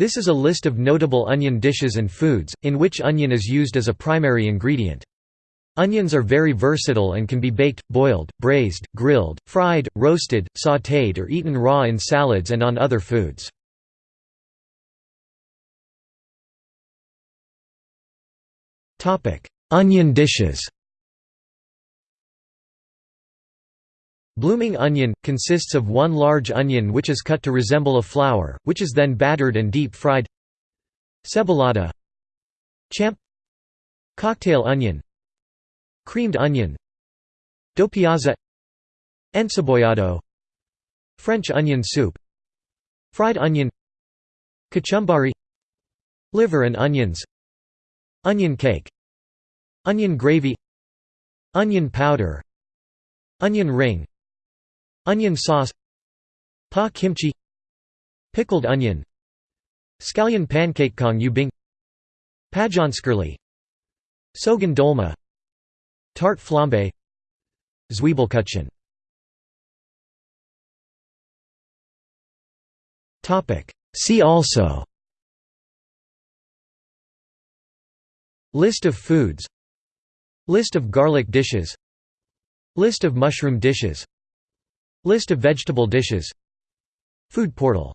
This is a list of notable onion dishes and foods, in which onion is used as a primary ingredient. Onions are very versatile and can be baked, boiled, braised, grilled, fried, roasted, sautéed or eaten raw in salads and on other foods. Onion dishes Blooming onion – consists of one large onion which is cut to resemble a flower, which is then battered and deep-fried. Cebolata Champ. Cocktail onion. Creamed onion. Dopiaza Encebollado French onion soup. Fried onion. Kachumbari Liver and onions. Onion cake. Onion gravy. Onion powder. Onion ring Onion sauce Pa kimchi Pickled onion Scallion pancake cong you bing Pajonskirli Sogan dolma Tart flambe Zwiebelkuchen See also. List of foods. List of garlic dishes. List of mushroom dishes List of vegetable dishes. Food portal